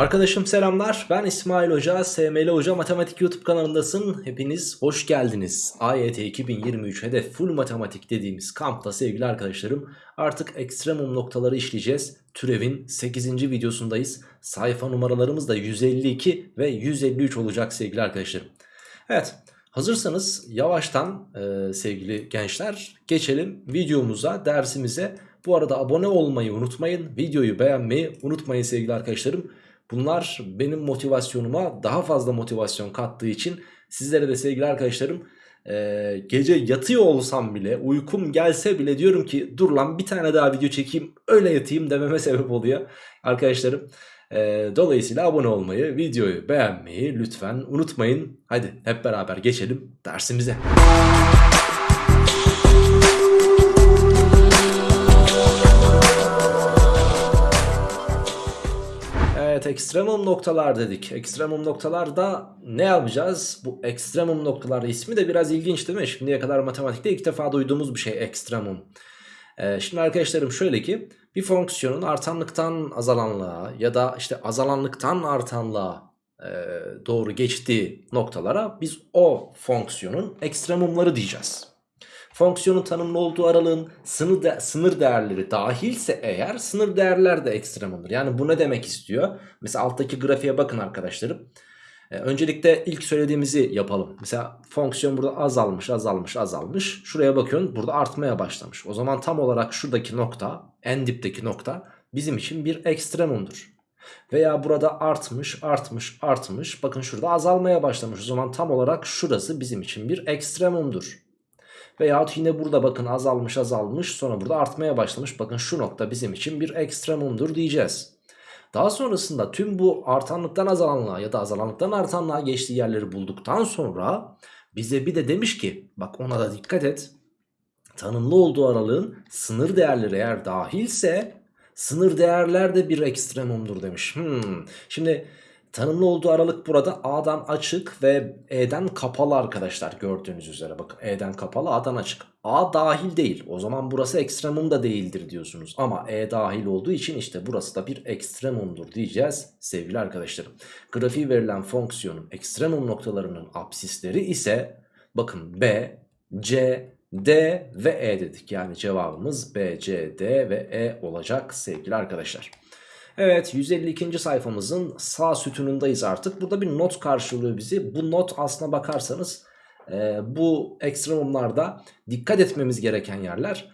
Arkadaşım selamlar. Ben İsmail Hoca, SML Hoca Matematik YouTube kanalındasın. Hepiniz hoş geldiniz. AYT 2023 hedef full matematik dediğimiz kampta sevgili arkadaşlarım artık ekstremum noktaları işleyeceğiz. Türevin 8. videosundayız. Sayfa numaralarımız da 152 ve 153 olacak sevgili arkadaşlarım. Evet hazırsanız yavaştan e, sevgili gençler geçelim videomuza, dersimize. Bu arada abone olmayı unutmayın. Videoyu beğenmeyi unutmayın sevgili arkadaşlarım. Bunlar benim motivasyonuma daha fazla motivasyon kattığı için sizlere de sevgili arkadaşlarım e, gece yatıyor olsam bile uykum gelse bile diyorum ki dur lan bir tane daha video çekeyim öyle yatayım dememe sebep oluyor arkadaşlarım. E, dolayısıyla abone olmayı, videoyu beğenmeyi lütfen unutmayın. Hadi hep beraber geçelim dersimize. Ekstremum noktalar dedik. Ekstremum noktalarda ne yapacağız? Bu ekstremum noktalar ismi de biraz ilginç değil mi? Şimdiye kadar matematikte ilk defa duyduğumuz bir şey ekstremum. Ee, şimdi arkadaşlarım şöyle ki bir fonksiyonun artanlıktan azalanlığa ya da işte azalanlıktan artanlığa e, doğru geçtiği noktalara biz o fonksiyonun ekstremumları diyeceğiz. Fonksiyonun tanımlı olduğu aralığın sınır, de, sınır değerleri dahilse eğer sınır değerler de ekstremumdur. Yani bu ne demek istiyor? Mesela alttaki grafiğe bakın arkadaşlarım. Ee, öncelikle ilk söylediğimizi yapalım. Mesela fonksiyon burada azalmış azalmış azalmış. Şuraya bakıyorsun burada artmaya başlamış. O zaman tam olarak şuradaki nokta en dipteki nokta bizim için bir ekstremumdur. Veya burada artmış artmış artmış bakın şurada azalmaya başlamış. O zaman tam olarak şurası bizim için bir ekstremumdur. Veyahut yine burada bakın azalmış azalmış sonra burada artmaya başlamış. Bakın şu nokta bizim için bir ekstremumdur diyeceğiz. Daha sonrasında tüm bu artanlıktan azalanlığa ya da azalanlıktan artanlığa geçtiği yerleri bulduktan sonra bize bir de demiş ki bak ona da dikkat et. Tanımlı olduğu aralığın sınır değerleri eğer dahilse sınır değerler de bir ekstremumdur demiş. Hmm. Şimdi Tanımlı olduğu aralık burada A'dan açık ve E'den kapalı arkadaşlar gördüğünüz üzere. Bakın E'den kapalı A'dan açık. A dahil değil. O zaman burası ekstremum da değildir diyorsunuz. Ama E dahil olduğu için işte burası da bir ekstremumdur diyeceğiz sevgili arkadaşlarım. Grafiği verilen fonksiyonun ekstremum noktalarının absisleri ise bakın B, C, D ve E dedik. Yani cevabımız B, C, D ve E olacak sevgili arkadaşlar. Evet 152. sayfamızın sağ sütunundayız artık. Burada bir not karşılıyor bizi. Bu not aslına bakarsanız e, bu ekstremumlarda dikkat etmemiz gereken yerler.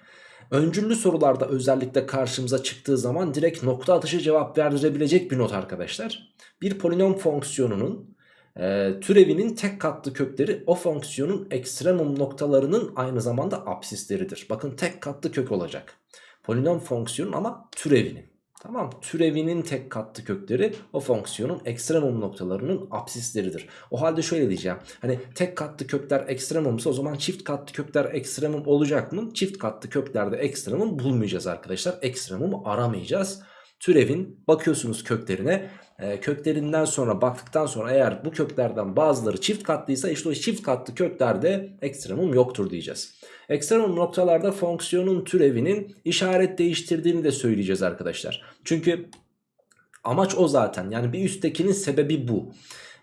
Öncüllü sorularda özellikle karşımıza çıktığı zaman direkt nokta atışı cevap verdirebilecek bir not arkadaşlar. Bir polinom fonksiyonunun e, türevinin tek katlı kökleri o fonksiyonun ekstremum noktalarının aynı zamanda absisleridir. Bakın tek katlı kök olacak. Polinom fonksiyonun ama türevinin. Tamam türevinin tek katlı kökleri o fonksiyonun ekstremum noktalarının absisleridir. O halde şöyle diyeceğim. Hani tek katlı kökler ekstremumsa o zaman çift katlı kökler ekstremum olacak mı? Çift katlı köklerde ekstremum bulmayacağız arkadaşlar. Ekstremumu aramayacağız. Türevin bakıyorsunuz köklerine e, köklerinden sonra baktıktan sonra eğer bu köklerden bazıları çift katlıysa işte o çift katlı köklerde ekstremum yoktur diyeceğiz. Ekstremum noktalarda fonksiyonun türevinin işaret değiştirdiğini de söyleyeceğiz arkadaşlar. Çünkü amaç o zaten yani bir üsttekinin sebebi bu.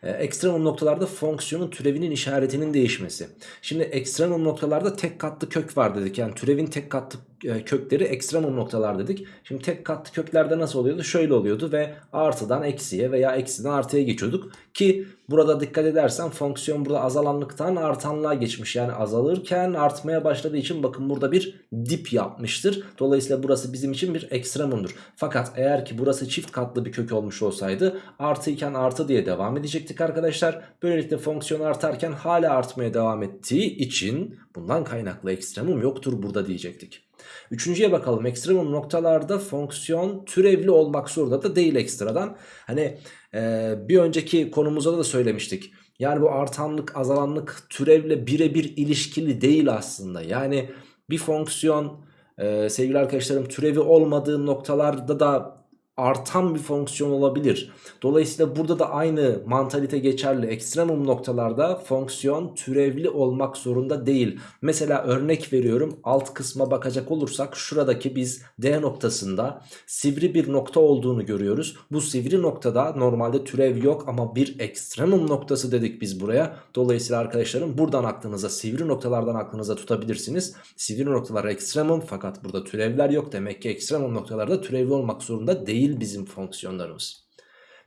Ee, ekstremum noktalarda fonksiyonun türevinin işaretinin değişmesi. Şimdi ekstremum noktalarda tek katlı kök var dedik. Yani türevin tek katlı e, kökleri ekstremum noktalar dedik. Şimdi tek katlı köklerde nasıl oluyordu? Şöyle oluyordu ve artıdan eksiye veya eksiden artıya geçiyorduk. Ki burada dikkat edersen fonksiyon burada azalanlıktan artanlığa geçmiş. Yani azalırken artmaya başladığı için bakın burada bir dip yapmıştır. Dolayısıyla burası bizim için bir ekstremumdur. Fakat eğer ki burası çift katlı bir kök olmuş olsaydı artı iken artı diye devam edecektik arkadaşlar. Böylelikle fonksiyon artarken hala artmaya devam ettiği için bundan kaynaklı ekstremum yoktur burada diyecektik. Üçüncüye bakalım. Ekstremum noktalarda fonksiyon türevli olmak zorunda da değil ekstradan. Hani e, bir önceki konumuzda da söylemiştik. Yani bu artanlık azalanlık türevle birebir ilişkili değil aslında. Yani bir fonksiyon e, sevgili arkadaşlarım türevi olmadığı noktalarda da artan bir fonksiyon olabilir. Dolayısıyla burada da aynı mantalite geçerli. Ekstremum noktalarda fonksiyon türevli olmak zorunda değil. Mesela örnek veriyorum alt kısma bakacak olursak şuradaki biz D noktasında sivri bir nokta olduğunu görüyoruz. Bu sivri noktada normalde türev yok ama bir ekstremum noktası dedik biz buraya. Dolayısıyla arkadaşlarım buradan aklınıza sivri noktalardan aklınıza tutabilirsiniz. Sivri noktalar ekstremum fakat burada türevler yok. Demek ki ekstremum noktalarda türevli olmak zorunda değil değil bizim fonksiyonlarımız.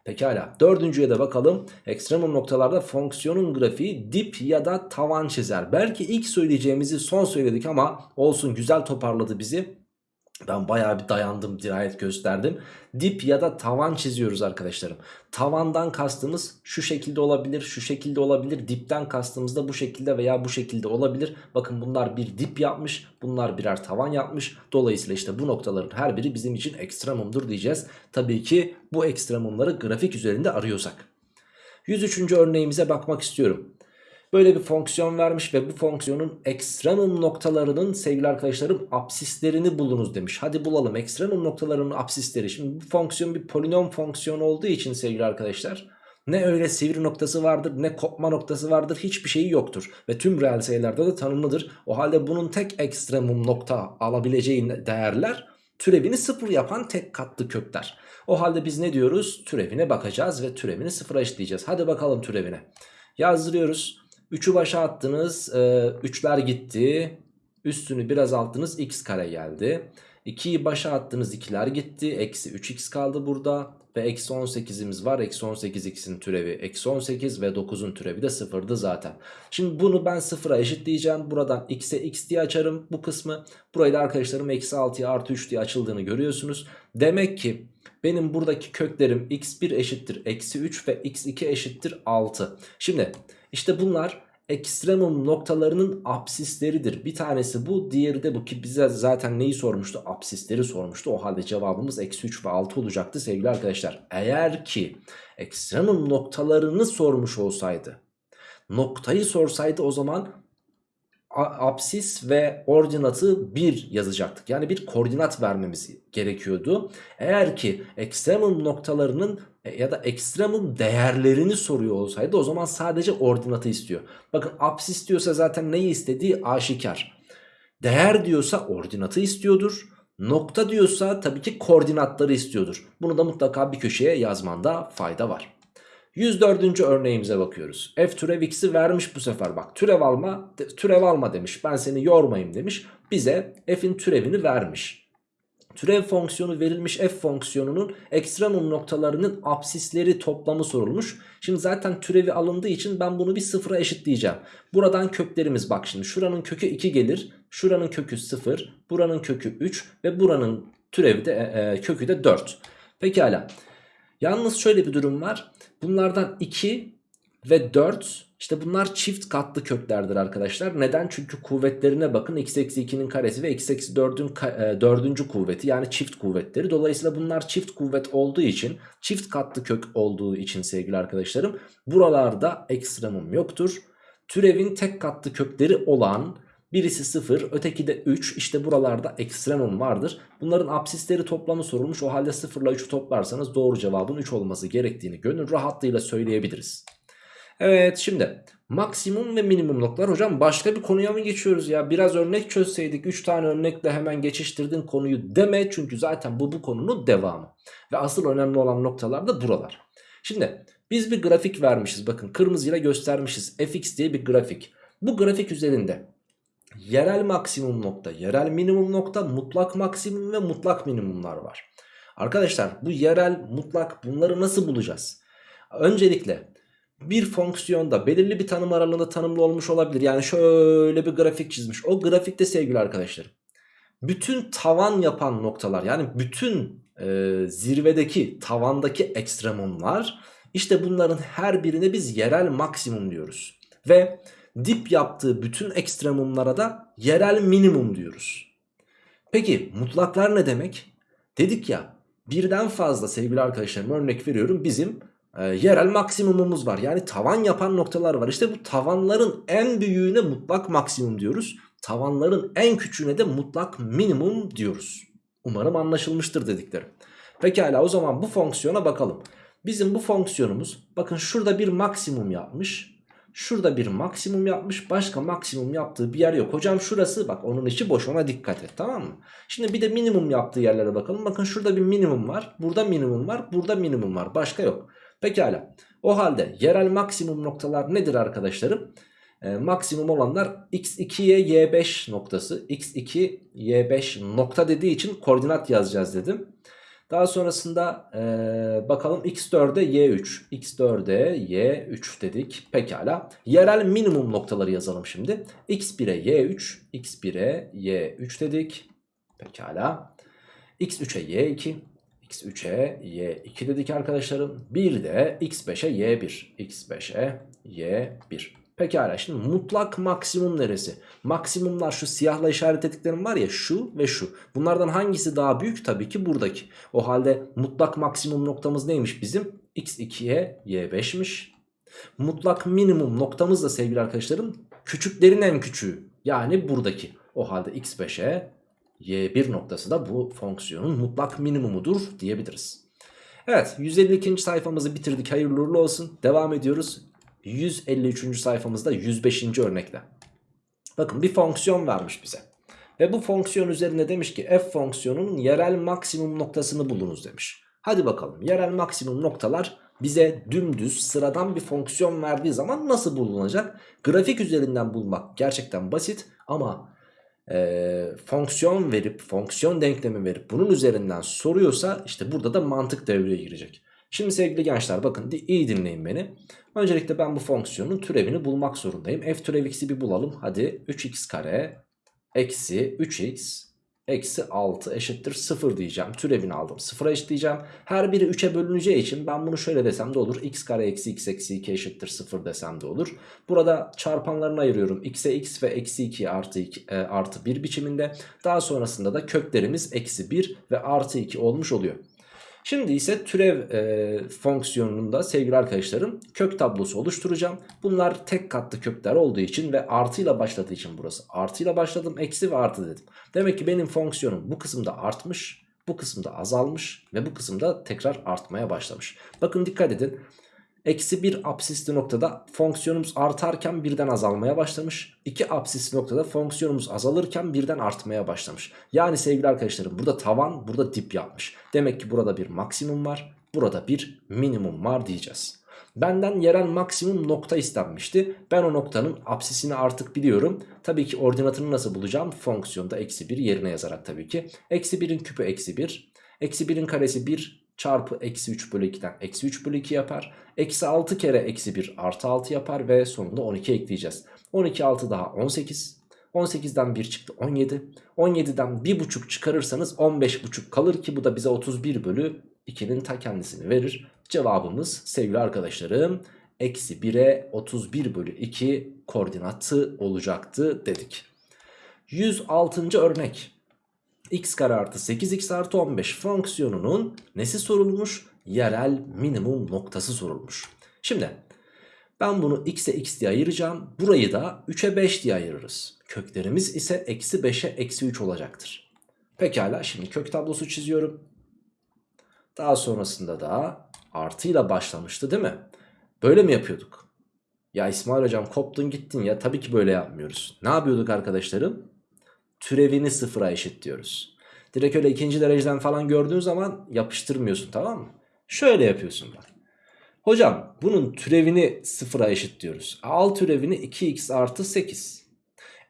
Pekala dördüncüye de bakalım. Ekstremum noktalarda fonksiyonun grafiği dip ya da tavan çizer. Belki ilk söyleyeceğimizi son söyledik ama olsun güzel toparladı bizi. Ben bayağı bir dayandım dirayet gösterdim. Dip ya da tavan çiziyoruz arkadaşlarım. Tavandan kastımız şu şekilde olabilir şu şekilde olabilir. Dipten kastımız da bu şekilde veya bu şekilde olabilir. Bakın bunlar bir dip yapmış bunlar birer tavan yapmış. Dolayısıyla işte bu noktaların her biri bizim için ekstremumdur diyeceğiz. Tabii ki bu ekstremumları grafik üzerinde arıyorsak. 103. örneğimize bakmak istiyorum. Böyle bir fonksiyon vermiş ve bu fonksiyonun ekstremum noktalarının sevgili arkadaşlarım absislerini bulunuz demiş. Hadi bulalım ekstremum noktalarının absisleri. Şimdi bu fonksiyon bir polinom fonksiyon olduğu için sevgili arkadaşlar ne öyle sivri noktası vardır ne kopma noktası vardır hiçbir şeyi yoktur. Ve tüm reel sayılarda da tanımlıdır. O halde bunun tek ekstremum nokta alabileceği değerler türevini sıfır yapan tek katlı kökler. O halde biz ne diyoruz? Türevine bakacağız ve türevini sıfıra eşitleyeceğiz. Hadi bakalım türevine. Yazdırıyoruz. 3'ü başa attınız. 3'ler e, gitti. Üstünü biraz attınız. X kare geldi. 2'yi başa attınız. 2'ler gitti. Eksi 3x kaldı burada. Ve eksi 18'imiz var. Eksi 18 x'in türevi eksi 18 ve 9'un türevi de sıfırdı zaten. Şimdi bunu ben sıfıra eşitleyeceğim. Buradan x'e x diye açarım bu kısmı. Burayı da arkadaşlarım eksi 6'ya artı 3 diye açıldığını görüyorsunuz. Demek ki benim buradaki köklerim x1 eşittir eksi 3 ve x2 eşittir 6. Şimdi işte bunlar ekstremum noktalarının absisleridir. Bir tanesi bu diğeri de bu ki bize zaten neyi sormuştu? Absisleri sormuştu. O halde cevabımız eksi 3 ve 6 olacaktı sevgili arkadaşlar. Eğer ki ekstremum noktalarını sormuş olsaydı noktayı sorsaydı o zaman apsis ve ordinatı 1 yazacaktık. Yani bir koordinat vermemiz gerekiyordu. Eğer ki ekstremum noktalarının ya da ekstremum değerlerini soruyor olsaydı o zaman sadece ordinatı istiyor. Bakın apsis diyorsa zaten neyi istediği aşikar. Değer diyorsa ordinatı istiyordur. Nokta diyorsa tabii ki koordinatları istiyordur. Bunu da mutlaka bir köşeye yazmanda fayda var. 104. örneğimize bakıyoruz. F türev x'i vermiş bu sefer bak türev alma türev alma demiş ben seni yormayayım demiş. Bize f'in türevini vermiş. Türev fonksiyonu verilmiş f fonksiyonunun ekstremum noktalarının absisleri toplamı sorulmuş. Şimdi zaten türevi alındığı için ben bunu bir sıfıra eşitleyeceğim. Buradan köklerimiz bak şimdi şuranın kökü 2 gelir. Şuranın kökü 0, buranın kökü 3 ve buranın türevi de e, e kökü de 4. Pekala. Yalnız şöyle bir durum var. Bunlardan 2 ve 4 işte bunlar çift katlı köklerdir arkadaşlar. Neden? Çünkü kuvvetlerine bakın. x eksi 2'nin karesi ve x eksi 4'ün e, dördüncü kuvveti yani çift kuvvetleri. Dolayısıyla bunlar çift kuvvet olduğu için çift katlı kök olduğu için sevgili arkadaşlarım buralarda ekstremum yoktur. Türevin tek katlı kökleri olan Birisi 0 öteki de 3 işte buralarda ekstremum vardır. Bunların absisleri toplamı sorulmuş o halde 0 ile 3'ü toplarsanız doğru cevabın 3 olması gerektiğini gönül rahatlığıyla söyleyebiliriz. Evet şimdi maksimum ve minimum noktalar. Hocam başka bir konuya mı geçiyoruz ya? Biraz örnek çözseydik 3 tane örnekle hemen geçiştirdin konuyu deme. Çünkü zaten bu bu konunun devamı. Ve asıl önemli olan noktalar da buralar. Şimdi biz bir grafik vermişiz. Bakın kırmızıyla göstermişiz. Fx diye bir grafik. Bu grafik üzerinde yerel maksimum nokta, yerel minimum nokta, mutlak maksimum ve mutlak minimumlar var. Arkadaşlar bu yerel, mutlak bunları nasıl bulacağız? Öncelikle bir fonksiyonda belirli bir tanım aralığında tanımlı olmuş olabilir. Yani şöyle bir grafik çizmiş. O grafikte sevgili arkadaşlarım bütün tavan yapan noktalar yani bütün e, zirvedeki tavandaki ekstremumlar işte bunların her birine biz yerel maksimum diyoruz. Ve dip yaptığı bütün ekstremumlara da yerel minimum diyoruz. Peki mutlaklar ne demek? Dedik ya birden fazla sevgili arkadaşlarım örnek veriyorum bizim e, yerel maksimumumuz var. Yani tavan yapan noktalar var. İşte bu tavanların en büyüğüne mutlak maksimum diyoruz. Tavanların en küçüğüne de mutlak minimum diyoruz. Umarım anlaşılmıştır dediklerim. Pekala o zaman bu fonksiyona bakalım. Bizim bu fonksiyonumuz bakın şurada bir maksimum yapmış. Şurada bir maksimum yapmış. Başka maksimum yaptığı bir yer yok. Hocam şurası bak onun içi boş ona dikkat et tamam mı? Şimdi bir de minimum yaptığı yerlere bakalım. Bakın şurada bir minimum var. Burada minimum var. Burada minimum var. Başka yok. Pekala. O halde yerel maksimum noktalar nedir arkadaşlarım? Ee, maksimum olanlar x2'ye y5 noktası. x2 y5 nokta dediği için koordinat yazacağız dedim. Daha sonrasında ee, bakalım x4'e y3. x4'e y3 dedik. Pekala. Yerel minimum noktaları yazalım şimdi. x1'e y3. x1'e y3 dedik. Pekala. x3'e y2. X3'e y2 dedik arkadaşlarım. Bir de x5'e y1. x5'e y1. Pekala şimdi mutlak maksimum neresi? Maksimumlar şu siyahla işaretlediklerim var ya şu ve şu. Bunlardan hangisi daha büyük? Tabii ki buradaki. O halde mutlak maksimum noktamız neymiş bizim? x2'ye y5'miş. Mutlak minimum noktamız da sevgili arkadaşlarım küçüklerin en küçüğü. Yani buradaki. O halde x5'e y1 noktası da bu fonksiyonun mutlak minimumudur diyebiliriz. Evet 152. sayfamızı bitirdik hayırlı uğurlu olsun. Devam ediyoruz 153. sayfamızda 105. örnekle. Bakın bir fonksiyon vermiş bize. Ve bu fonksiyon üzerine demiş ki f fonksiyonunun yerel maksimum noktasını bulunuz demiş. Hadi bakalım yerel maksimum noktalar bize dümdüz sıradan bir fonksiyon verdiği zaman nasıl bulunacak? Grafik üzerinden bulmak gerçekten basit ama e, fonksiyon verip fonksiyon denklemi verip bunun üzerinden soruyorsa işte burada da mantık devreye girecek. Şimdi sevgili gençler bakın iyi dinleyin beni. Öncelikle ben bu fonksiyonun türevini bulmak zorundayım. F türev x'i bir bulalım. Hadi 3x kare eksi 3x eksi 6 eşittir 0 diyeceğim. Türevini aldım. 0'a eşitleyeceğim. Her biri 3'e bölüneceği için ben bunu şöyle desem de olur. x kare eksi x eksi 2 eşittir 0 desem de olur. Burada çarpanlarını ayırıyorum. x'e x ve eksi 2 artı, 2, e, artı 1 biçiminde. Daha sonrasında da köklerimiz eksi 1 ve artı 2 olmuş oluyor. Şimdi ise türev e, fonksiyonunda sevgili arkadaşlarım kök tablosu oluşturacağım. Bunlar tek katlı kökler olduğu için ve artıyla başladığı için burası. Artıyla başladım eksi ve artı dedim. Demek ki benim fonksiyonum bu kısımda artmış, bu kısımda azalmış ve bu kısımda tekrar artmaya başlamış. Bakın dikkat edin. Eksi 1 absisli noktada fonksiyonumuz artarken birden azalmaya başlamış. 2 absisli noktada fonksiyonumuz azalırken birden artmaya başlamış. Yani sevgili arkadaşlarım burada tavan burada dip yapmış. Demek ki burada bir maksimum var. Burada bir minimum var diyeceğiz. Benden yerel maksimum nokta istenmişti. Ben o noktanın absisini artık biliyorum. Tabii ki ordinatını nasıl bulacağım? Fonksiyonda eksi 1 yerine yazarak tabii ki. Eksi 1'in küpü eksi 1. Eksi 1'in karesi 1 çarpı eksi 3 bölü 2'den eksi 3 bölü 2 yapar. Eksi 6 kere eksi 1 artı 6 yapar ve sonunda 12 ekleyeceğiz. 12 6 daha 18. 18'den 1 çıktı 17. 17'den 1,5 çıkarırsanız 15,5 kalır ki bu da bize 31 bölü 2'nin ta kendisini verir. Cevabımız sevgili arkadaşlarım eksi 1'e 31 bölü 2 koordinatı olacaktı dedik. 106. örnek x kare artı 8x artı 15 fonksiyonunun nesi sorulmuş? Yerel minimum noktası sorulmuş. Şimdi ben bunu x'e x diye ayıracağım. Burayı da 3'e 5 diye ayırırız. Köklerimiz ise eksi 5'e eksi 3 olacaktır. Pekala şimdi kök tablosu çiziyorum. Daha sonrasında da artıyla başlamıştı değil mi? Böyle mi yapıyorduk? Ya İsmail hocam koptun gittin ya tabii ki böyle yapmıyoruz. Ne yapıyorduk arkadaşlarım? Türevini sıfıra eşitliyoruz. Direkt öyle ikinci dereceden falan gördüğün zaman yapıştırmıyorsun tamam mı? Şöyle yapıyorsun bak. Hocam bunun türevini sıfıra eşitliyoruz. Al türevini 2x artı 8.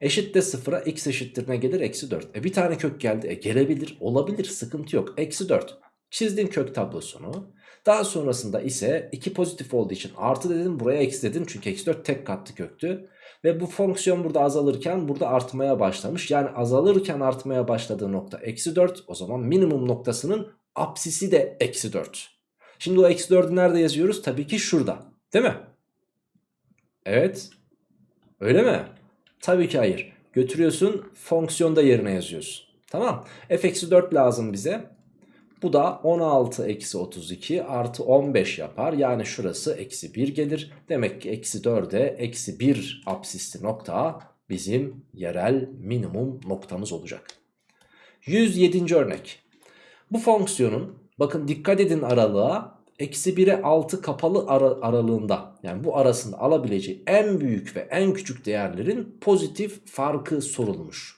Eşit de sıfıra x eşittir ne gelir? Eksi 4. E bir tane kök geldi. E gelebilir olabilir sıkıntı yok. Eksi 4. Çizdim kök tablosunu. Daha sonrasında ise 2 pozitif olduğu için artı dedim buraya eksi dedim. Çünkü eksi 4 tek katlı köktü. Ve bu fonksiyon burada azalırken burada artmaya başlamış. Yani azalırken artmaya başladığı nokta eksi 4. O zaman minimum noktasının apsisi de eksi 4. Şimdi o eksi 4'ü nerede yazıyoruz? Tabii ki şurada. Değil mi? Evet. Öyle mi? Tabii ki hayır. Götürüyorsun fonksiyonda yerine yazıyorsun. Tamam. f eksi 4 lazım bize. Bu da 16 eksi 32 artı 15 yapar. Yani şurası eksi 1 gelir. Demek ki eksi 4'e eksi 1 absisli nokta bizim yerel minimum noktamız olacak. 107. örnek. Bu fonksiyonun Bakın dikkat edin aralığa. Eksi 1'e 6 kapalı ara, aralığında yani bu arasında alabileceği en büyük ve en küçük değerlerin pozitif farkı sorulmuş.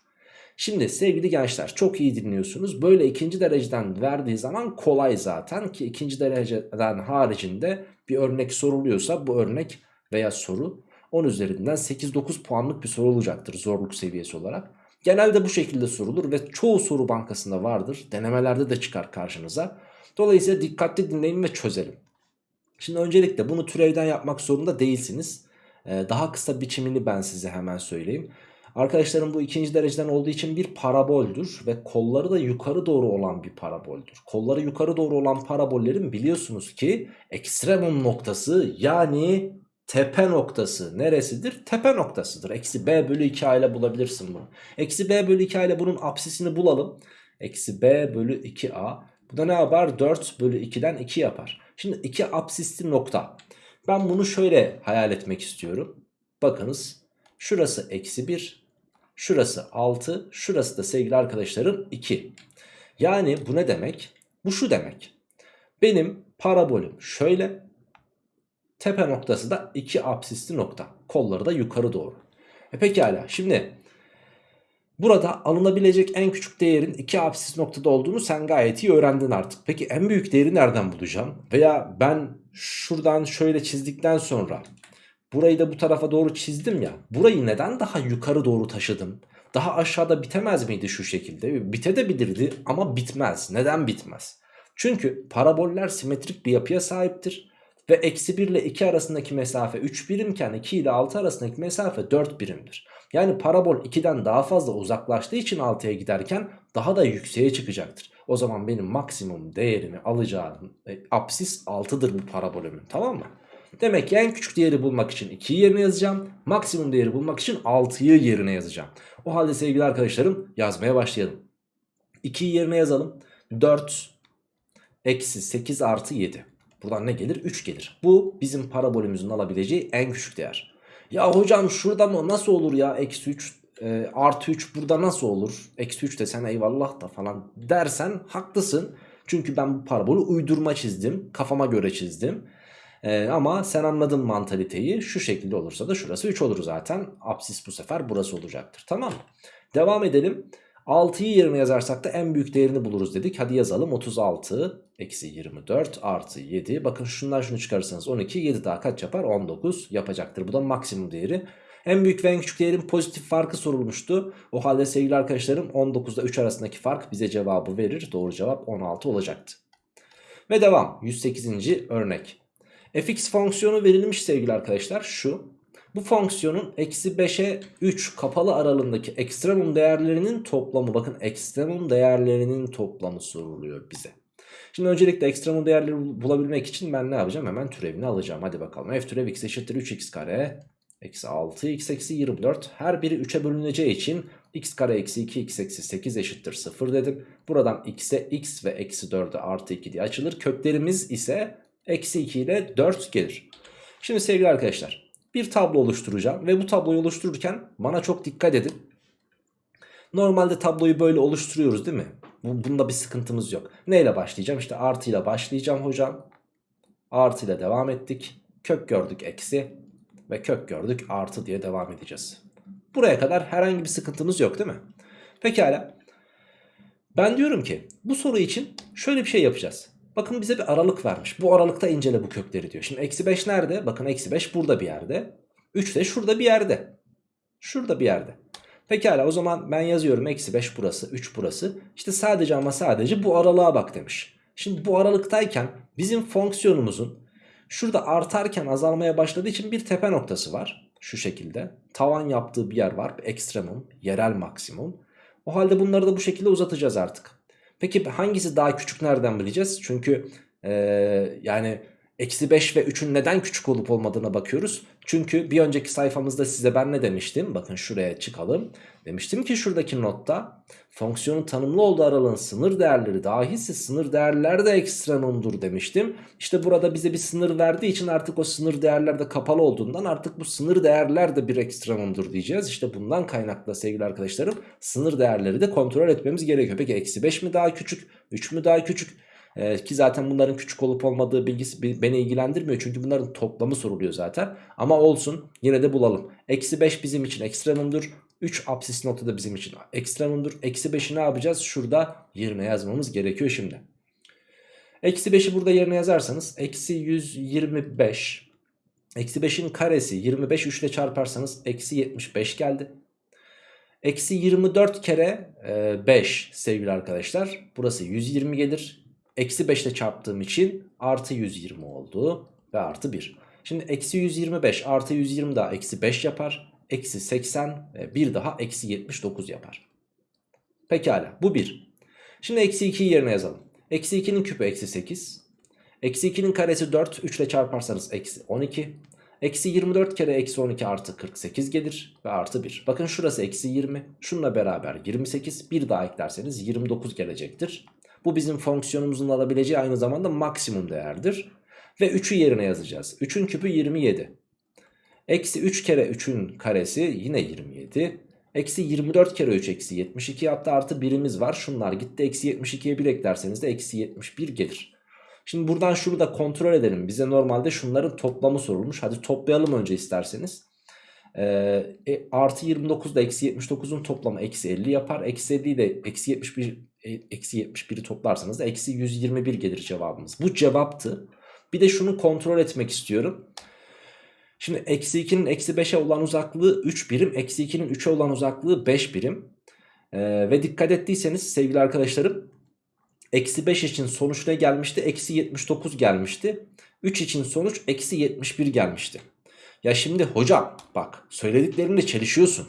Şimdi sevgili gençler çok iyi dinliyorsunuz. Böyle ikinci dereceden verdiği zaman kolay zaten ki ikinci dereceden haricinde bir örnek soruluyorsa bu örnek veya soru 10 üzerinden 8-9 puanlık bir soru olacaktır zorluk seviyesi olarak. Genelde bu şekilde sorulur ve çoğu soru bankasında vardır. Denemelerde de çıkar karşınıza. Dolayısıyla dikkatli dinleyin ve çözelim. Şimdi öncelikle bunu türevden yapmak zorunda değilsiniz. Ee, daha kısa biçimini ben size hemen söyleyeyim. Arkadaşlarım bu ikinci dereceden olduğu için bir paraboldür ve kolları da yukarı doğru olan bir paraboldür. Kolları yukarı doğru olan parabollerin biliyorsunuz ki ekstremum noktası yani tepe noktası neresidir? Tepe noktasıdır. Eksi b bölü 2 ile bulabilirsin bunu. Eksi b bölü 2 ile bunun apsisini bulalım. Eksi b bölü 2a. Bu da ne yapar? 4 bölü 2'den 2 yapar. Şimdi 2 apsisli nokta. Ben bunu şöyle hayal etmek istiyorum. Bakınız şurası eksi 1. Şurası 6. Şurası da sevgili arkadaşlarım 2. Yani bu ne demek? Bu şu demek. Benim parabolüm şöyle. Tepe noktası da 2 apsisli nokta. Kolları da yukarı doğru. E pekala şimdi burada alınabilecek en küçük değerin 2 apsis noktada olduğunu sen gayet iyi öğrendin artık. Peki en büyük değeri nereden bulacağım? Veya ben şuradan şöyle çizdikten sonra burayı da bu tarafa doğru çizdim ya. Burayı neden daha yukarı doğru taşıdım? Daha aşağıda bitemez miydi şu şekilde? Bitebilirdi ama bitmez. Neden bitmez? Çünkü paraboller simetrik bir yapıya sahiptir. Ve eksi 1 ile 2 arasındaki mesafe 3 birimken 2 ile 6 arasındaki mesafe 4 birimdir. Yani parabol 2'den daha fazla uzaklaştığı için 6'ya giderken daha da yükseğe çıkacaktır. O zaman benim maksimum değerimi alacağım e, apsis 6'dır bu parabolümün tamam mı? Demek ki en küçük değeri bulmak için 2'yi yerine yazacağım. Maksimum değeri bulmak için 6'yı yerine yazacağım. O halde sevgili arkadaşlarım yazmaya başlayalım. 2'yi yerine yazalım. 4 eksi 8 artı 7. Buradan ne gelir? 3 gelir. Bu bizim parabolümüzün alabileceği en küçük değer. Ya hocam şurada mı nasıl olur ya eksi 3 e, artı 3 burada nasıl olur? Eksi 3 desen eyvallah da falan dersen haklısın. Çünkü ben bu parabolü uydurma çizdim. Kafama göre çizdim. Ee, ama sen anladın mantaliteyi. Şu şekilde olursa da şurası 3 olur zaten. Apsis bu sefer burası olacaktır. Tamam mı? Devam edelim. 6'yı yerine yazarsak da en büyük değerini buluruz dedik. Hadi yazalım 36 eksi 24 artı 7. Bakın şundan şunu çıkarırsanız 12 7 daha kaç yapar? 19 yapacaktır. Bu da maksimum değeri. En büyük ve en küçük değerin pozitif farkı sorulmuştu. O halde sevgili arkadaşlarım 19 ile 3 arasındaki fark bize cevabı verir. Doğru cevap 16 olacaktı. Ve devam 108. örnek. Fx fonksiyonu verilmiş sevgili arkadaşlar şu. Bu fonksiyonun eksi 5'e 3 kapalı aralığındaki ekstremum değerlerinin toplamı. Bakın ekstremum değerlerinin toplamı soruluyor bize. Şimdi öncelikle ekstremum değerleri bulabilmek için ben ne yapacağım? Hemen türevini alacağım. Hadi bakalım. F türev x eşittir 3x kare. Eksi 6 x eksi 24. Her biri 3'e bölüneceği için x kare eksi 2 x eksi 8 eşittir 0 dedim. Buradan x'e x ve eksi 4'e artı 2 diye açılır. Köklerimiz ise eksi 2 ile 4 gelir. Şimdi sevgili arkadaşlar bir tablo oluşturacağım ve bu tabloyu oluştururken bana çok dikkat edin. Normalde tabloyu böyle oluşturuyoruz değil mi? Bunda bir sıkıntımız yok. Neyle başlayacağım? İşte artıyla başlayacağım hocam. Artıyla devam ettik. Kök gördük eksi ve kök gördük artı diye devam edeceğiz. Buraya kadar herhangi bir sıkıntımız yok değil mi? Pekala. Ben diyorum ki bu soru için şöyle bir şey yapacağız. Bakın bize bir aralık vermiş. Bu aralıkta incele bu kökleri diyor. Şimdi eksi 5 nerede? Bakın eksi 5 burada bir yerde. 3 de şurada bir yerde. Şurada bir yerde. Pekala o zaman ben yazıyorum eksi 5 burası 3 burası. İşte sadece ama sadece bu aralığa bak demiş. Şimdi bu aralıktayken bizim fonksiyonumuzun şurada artarken azalmaya başladığı için bir tepe noktası var. Şu şekilde. Tavan yaptığı bir yer var. Ekstremum, yerel maksimum. O halde bunları da bu şekilde uzatacağız artık. Peki hangisi daha küçük nereden bileceğiz? Çünkü ee, yani eksi 5 ve 3'ün neden küçük olup olmadığına bakıyoruz. Çünkü bir önceki sayfamızda size ben ne demiştim? Bakın şuraya çıkalım. Demiştim ki şuradaki notta fonksiyonun tanımlı olduğu aralığın sınır değerleri dahilse sınır değerler de ekstremumdur demiştim. İşte burada bize bir sınır verdiği için artık o sınır değerler de kapalı olduğundan artık bu sınır değerler de bir ekstremumdur diyeceğiz. İşte bundan kaynaklı sevgili arkadaşlarım sınır değerleri de kontrol etmemiz gerekiyor. Peki eksi 5 mi daha küçük 3 mü daha küçük? Ee, ki zaten bunların küçük olup olmadığı bilgisi beni ilgilendirmiyor. Çünkü bunların toplamı soruluyor zaten. Ama olsun yine de bulalım. Eksi 5 bizim için ekstremumdur. 3 apsis notu da bizim için ekstremumdur. Eksi 5'i ne yapacağız? Şurada yerine yazmamız gerekiyor şimdi. Eksi 5'i burada yerine yazarsanız eksi 125 Eksi 5'in karesi 25 3 ile çarparsanız eksi 75 geldi. Eksi 24 kere 5 sevgili arkadaşlar. Burası 120 gelir. Eksi 5 ile çarptığım için artı 120 oldu. Ve artı 1. Şimdi eksi 125 artı 120 daha eksi 5 yapar. Eksi 80 bir daha eksi 79 yapar. Pekala bu 1. Şimdi eksi 2'yi yerine yazalım. Eksi 2'nin küpü eksi 8. Eksi 2'nin karesi 4. 3 ile çarparsanız eksi 12. Eksi 24 kere eksi 12 artı 48 gelir ve artı 1. Bakın şurası eksi 20. Şununla beraber 28. Bir daha eklerseniz 29 gelecektir. Bu bizim fonksiyonumuzun alabileceği aynı zamanda maksimum değerdir. Ve 3'ü yerine yazacağız. 3'ün küpü 27. Eksi 3 kere 3'ün karesi yine 27. Eksi 24 kere 3 eksi 72 yaptı artı birimiz var. Şunlar gitti eksi 72'ye 1 eklerseniz de eksi 71 gelir. Şimdi buradan şunu da kontrol edelim. Bize normalde şunların toplamı sorulmuş. Hadi toplayalım önce isterseniz. Ee, e, artı 29 da eksi 79'un toplamı eksi 50 yapar. Eksi 50'yi de eksi 71 e, eksi 71'i toplarsanız da eksi 121 gelir cevabımız. Bu cevaptı. Bir de şunu kontrol etmek istiyorum. Şimdi eksi 2'nin eksi 5'e olan uzaklığı 3 birim. Eksi 2'nin 3'e olan uzaklığı 5 birim. Ee, ve dikkat ettiyseniz sevgili arkadaşlarım Eksi 5 için sonuç ne gelmişti? Eksi 79 gelmişti. 3 için sonuç eksi 71 gelmişti. Ya şimdi hocam bak söylediklerimle çelişiyorsun.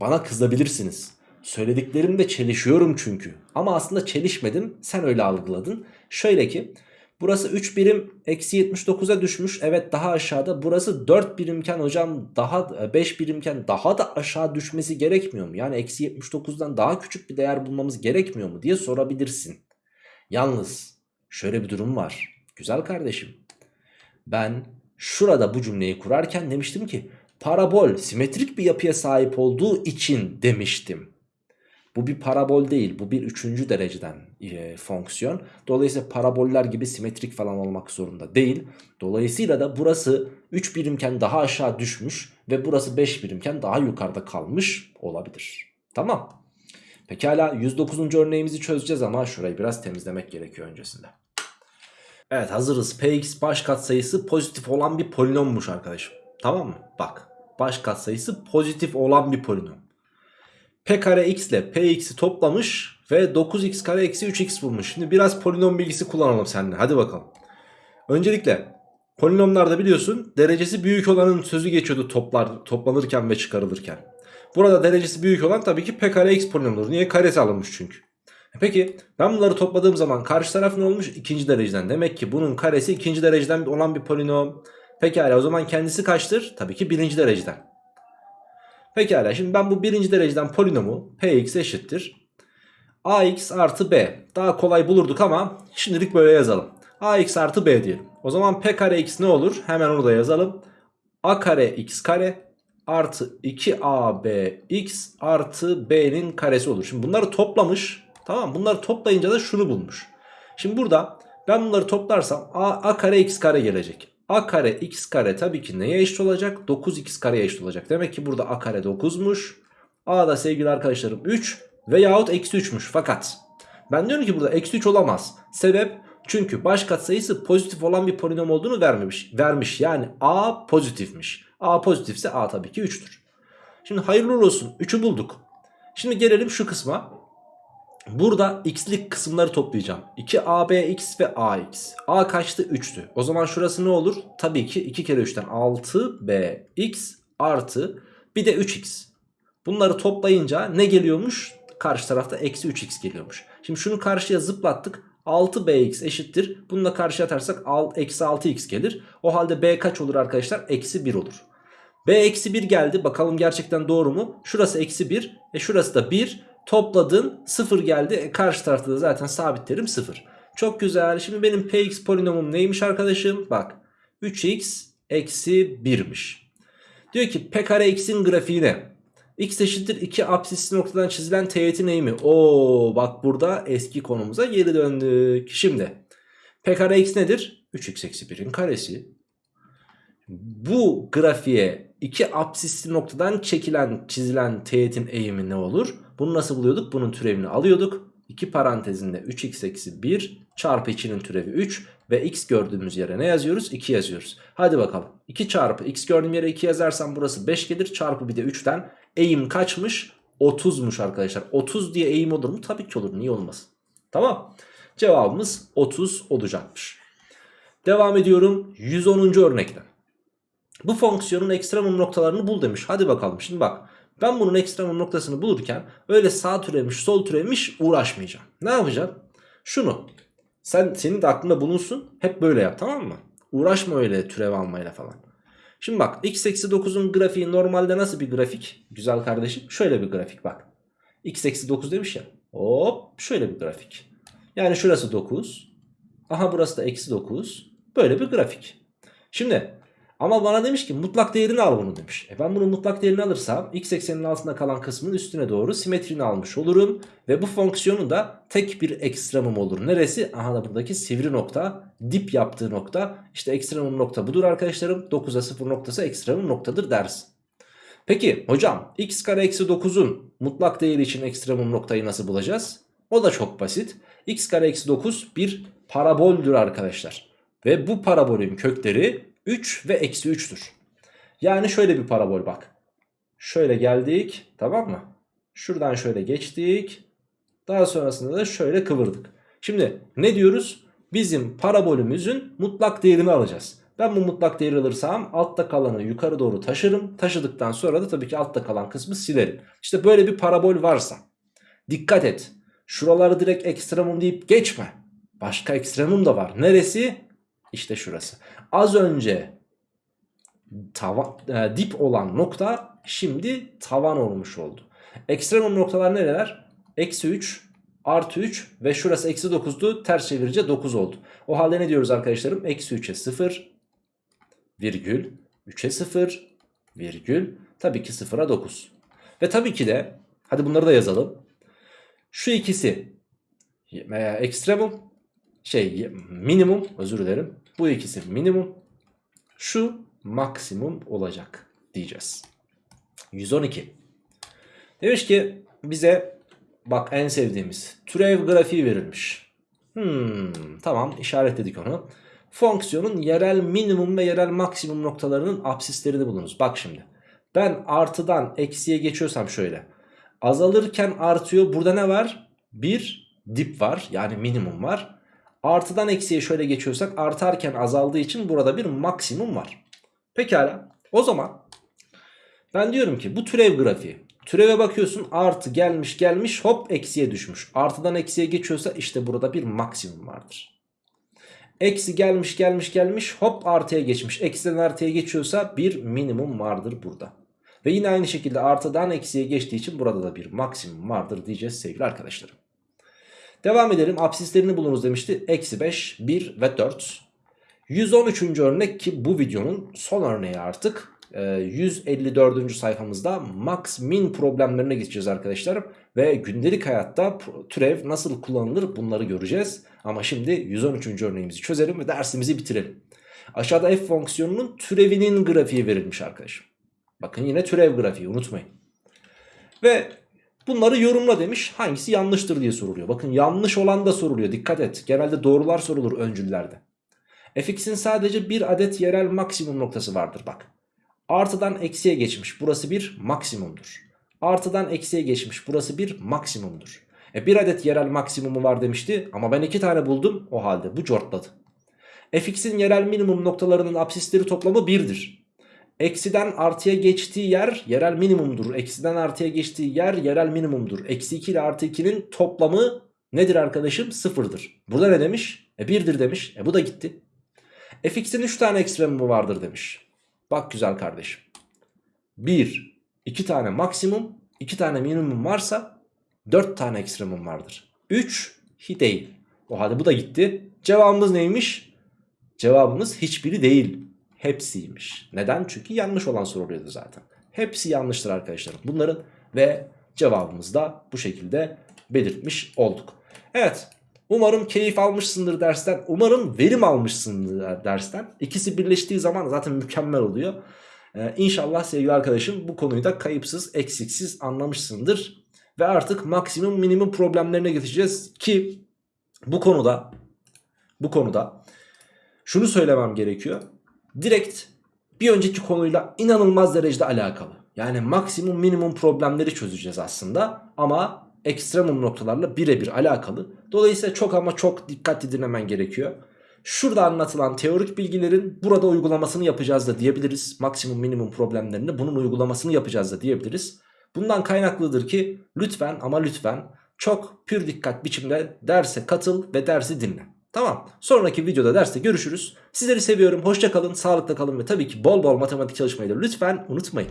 Bana kızabilirsiniz. Söylediklerimde çelişiyorum çünkü. Ama aslında çelişmedim. Sen öyle algıladın. Şöyle ki burası 3 birim eksi 79'a düşmüş. Evet daha aşağıda. Burası 4 birimken hocam daha 5 e, birimken daha da aşağı düşmesi gerekmiyor mu? Yani eksi 79'dan daha küçük bir değer bulmamız gerekmiyor mu diye sorabilirsin. Yalnız şöyle bir durum var. Güzel kardeşim. Ben şurada bu cümleyi kurarken demiştim ki parabol simetrik bir yapıya sahip olduğu için demiştim. Bu bir parabol değil bu bir üçüncü dereceden e, fonksiyon. Dolayısıyla paraboller gibi simetrik falan olmak zorunda değil. Dolayısıyla da burası 3 birimken daha aşağı düşmüş ve burası 5 birimken daha yukarıda kalmış olabilir. Tamam. Pekala 109. örneğimizi çözeceğiz ama şurayı biraz temizlemek gerekiyor öncesinde. Evet hazırız. Px baş katsayısı pozitif olan bir polinommuş arkadaşım. Tamam mı? Bak baş katsayısı pozitif olan bir polinom. P kare x ile Px'i toplamış ve 9x kare eksi 3x bulmuş. Şimdi biraz polinom bilgisi kullanalım seninle. Hadi bakalım. Öncelikle polinomlarda biliyorsun derecesi büyük olanın sözü geçiyordu toplar, toplanırken ve çıkarılırken. Burada derecesi büyük olan tabii ki p kare x polinomudur. Niye? Karesi alınmış çünkü. E peki ben bunları topladığım zaman karşı taraf ne olmuş? İkinci dereceden. Demek ki bunun karesi ikinci dereceden olan bir polinom. Pekala o zaman kendisi kaçtır? Tabii ki birinci dereceden. Pekala şimdi ben bu birinci dereceden polinomu px eşittir. ax artı b. Daha kolay bulurduk ama şimdilik böyle yazalım. ax artı b diyelim. O zaman p kare x ne olur? Hemen onu da yazalım. a kare x kare artı 2abx artı b'nin karesi olur. Şimdi bunları toplamış. Tamam bunları toplayınca da şunu bulmuş. Şimdi burada ben bunları toplarsam a, a kare x kare gelecek. A kare x kare tabii ki neye eşit olacak? 9x kareye eşit olacak. Demek ki burada a kare 9'muş. a da sevgili arkadaşlarım 3 veyahut eksi 3'müş. Fakat ben diyorum ki burada eksi 3 olamaz. Sebep çünkü baş katsayısı pozitif olan bir polinom olduğunu vermemiş. Vermiş yani a pozitifmiş. A pozitifse A tabii ki 3'tür. Şimdi hayırlı olsun 3'ü bulduk. Şimdi gelelim şu kısma. Burada x'lik kısımları toplayacağım. 2abx ve ax. A kaçtı? 3'tü. O zaman şurası ne olur? Tabii ki 2 kere 3'ten 6bx artı bir de 3x. Bunları toplayınca ne geliyormuş? Karşı tarafta eksi 3x geliyormuş. Şimdi şunu karşıya zıplattık. 6bx eşittir. Bunu da karşıya atarsak eksi 6x gelir. O halde b kaç olur arkadaşlar? Eksi 1 olur. B eksi 1 geldi. Bakalım gerçekten doğru mu? Şurası eksi 1. E şurası da 1. Topladın 0 geldi. E karşı tarafta da zaten sabitlerim 0. Çok güzel. Şimdi benim px polinomum neymiş arkadaşım? Bak 3x eksi 1'miş. Diyor ki p kare x'in grafiği ne? x eşittir 2 apsisli noktadan çizilen teğetin eğimi. Oo bak burada eski konumuza geri döndük. Şimdi P kare x nedir? 3x eksi 1'in karesi. Bu grafiğe iki absisli noktadan çekilen çizilen teğetin eğimi ne olur? Bunu nasıl buluyorduk? Bunun türevini alıyorduk. 2 parantezinde 3x eksi 1 çarpı 2'nin türevi 3 ve x gördüğümüz yere ne yazıyoruz? 2 yazıyoruz. Hadi bakalım. 2 çarpı x gördüğüm yere 2 yazarsam burası 5 gelir. Çarpı bir de 3'ten eğim kaçmış? 30'muş arkadaşlar. 30 diye eğim olur mu? Tabii ki olur. Niye olmasın? Tamam. Cevabımız 30 olacakmış. Devam ediyorum 110. örnekten. Bu fonksiyonun ekstremum noktalarını bul demiş. Hadi bakalım şimdi bak. Ben bunun ekstremum noktasını bulurken öyle sağ türemiş sol türemiş uğraşmayacağım. Ne yapacağım? Şunu sen senin de aklında bulunsun hep böyle yap tamam mı? Uğraşma öyle türev almayla falan. Şimdi bak x eksi 9'un grafiği normalde nasıl bir grafik? Güzel kardeşim şöyle bir grafik bak. x eksi 9 demiş ya. Hop şöyle bir grafik. Yani şurası 9. Aha burası da eksi 9. Böyle bir grafik. Şimdi ama bana demiş ki mutlak değerini al bunu demiş. E ben bunun mutlak değerini alırsam x eksenin altında kalan kısmın üstüne doğru simetrini almış olurum. Ve bu fonksiyonun da tek bir ekstremum olur. Neresi? Aha da buradaki sivri nokta dip yaptığı nokta. İşte ekstremum nokta budur arkadaşlarım. 9'a 0 noktası ekstremum noktadır dersin. Peki hocam x kare eksi 9'un mutlak değeri için ekstremum noktayı nasıl bulacağız? O da çok basit. x kare eksi 9 bir paraboldür arkadaşlar. Ve bu parabolün kökleri 3 ve eksi 3'tür. Yani şöyle bir parabol bak. Şöyle geldik tamam mı? Şuradan şöyle geçtik. Daha sonrasında da şöyle kıvırdık. Şimdi ne diyoruz? Bizim parabolümüzün mutlak değerini alacağız. Ben bu mutlak değeri alırsam altta kalanı yukarı doğru taşırım. Taşıdıktan sonra da tabii ki altta kalan kısmı silerim. İşte böyle bir parabol varsa dikkat et. Şuraları direkt ekstremum deyip geçme. Başka ekstremum da var. Neresi? İşte şurası. Az önce tava, e, dip olan nokta şimdi tavan olmuş oldu. Ekstremum noktalar nereler? Eksi 3, artı 3 ve şurası eksi 9'du. Ters çevirince 9 oldu. O halde ne diyoruz arkadaşlarım? Eksi 3'e 0, virgül, 3'e 0, virgül, tabii ki 0'a 9. Ve tabii ki de, hadi bunları da yazalım. Şu ikisi e, ekstremum, şey minimum özür dilerim. Bu ikisi minimum. Şu maksimum olacak diyeceğiz. 112. Demiş ki bize bak en sevdiğimiz türev grafiği verilmiş. Hmm, tamam işaretledik onu. Fonksiyonun yerel minimum ve yerel maksimum noktalarının absislerini bulunuz. Bak şimdi ben artıdan eksiye geçiyorsam şöyle. Azalırken artıyor burada ne var? Bir dip var yani minimum var. Artıdan eksiye şöyle geçiyorsak artarken azaldığı için burada bir maksimum var. Pekala o zaman ben diyorum ki bu türev grafiği. Türeve bakıyorsun artı gelmiş gelmiş hop eksiye düşmüş. Artıdan eksiye geçiyorsa işte burada bir maksimum vardır. Eksi gelmiş gelmiş gelmiş hop artıya geçmiş. Eksiden artıya geçiyorsa bir minimum vardır burada. Ve yine aynı şekilde artıdan eksiye geçtiği için burada da bir maksimum vardır diyeceğiz sevgili arkadaşlarım. Devam edelim. Absislerini bulunuz demişti. Eksi 5, 1 ve 4. 113. örnek ki bu videonun son örneği artık. 154. Ee, sayfamızda max min problemlerine geçeceğiz arkadaşlar. Ve gündelik hayatta türev nasıl kullanılır bunları göreceğiz. Ama şimdi 113. örneğimizi çözelim ve dersimizi bitirelim. Aşağıda f fonksiyonunun türevinin grafiği verilmiş arkadaşım. Bakın yine türev grafiği unutmayın. Ve Bunları yorumla demiş. Hangisi yanlıştır diye soruluyor. Bakın yanlış olan da soruluyor. Dikkat et. Genelde doğrular sorulur öncüllerde. fx'in sadece bir adet yerel maksimum noktası vardır bak. Artıdan eksiye geçmiş. Burası bir maksimumdur. Artıdan eksiye geçmiş. Burası bir maksimumdur. E bir adet yerel maksimumu var demişti ama ben iki tane buldum. O halde bu cortladı. fx'in yerel minimum noktalarının absisleri toplamı 1'dir. Eksiden artıya geçtiği yer yerel minimumdur. Eksiden artıya geçtiği yer yerel minimumdur. Eksi 2 ile artı 2'nin toplamı nedir arkadaşım? Sıfırdır. Burada ne demiş? E 1'dir demiş. E bu da gitti. fx'in 3 tane ekstremumu vardır demiş. Bak güzel kardeşim. 1, 2 tane maksimum, 2 tane minimum varsa 4 tane ekstremum vardır. 3 hi değil. O halde bu da gitti. Cevabımız neymiş? Cevabımız hiçbiri değil hepsiymiş. Neden? Çünkü yanlış olan soruluyordu zaten. Hepsi yanlıştır arkadaşlar. Bunların ve cevabımızı da bu şekilde belirtmiş olduk. Evet Umarım keyif almışsındır dersten. Umarım verim almışsındır dersten. İkisi birleştiği zaman zaten mükemmel oluyor. Ee, inşallah sevgili arkadaşım bu konuyu da kayıpsız, eksiksiz anlamışsındır. Ve artık maksimum minimum problemlerine geçeceğiz ki bu konuda bu konuda şunu söylemem gerekiyor. Direkt bir önceki konuyla inanılmaz derecede alakalı. Yani maksimum minimum problemleri çözeceğiz aslında ama ekstremum noktalarla birebir alakalı. Dolayısıyla çok ama çok dikkatli dinlemen gerekiyor. Şurada anlatılan teorik bilgilerin burada uygulamasını yapacağız da diyebiliriz. Maksimum minimum problemlerini bunun uygulamasını yapacağız da diyebiliriz. Bundan kaynaklıdır ki lütfen ama lütfen çok pür dikkat biçimde derse katıl ve dersi dinle. Tamam sonraki videoda derste görüşürüz. Sizleri seviyorum hoşça kalın sağlıkla kalın ve tabii ki bol bol matematik çalışmayı da lütfen unutmayın.